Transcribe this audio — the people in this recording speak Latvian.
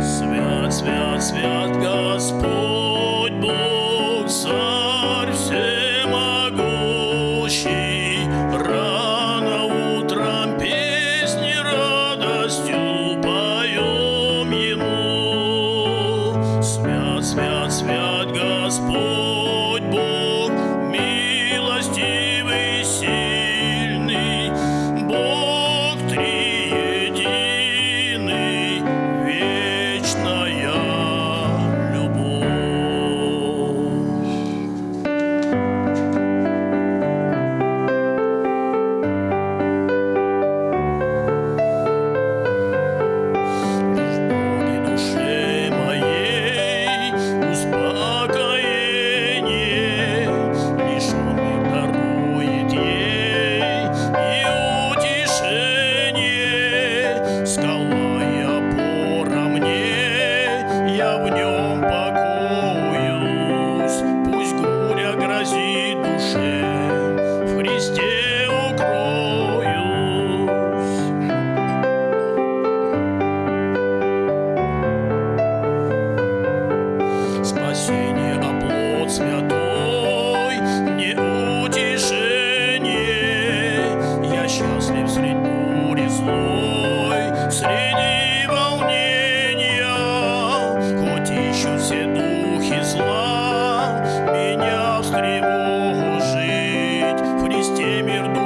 Свят, свят, свят Господь мир дух.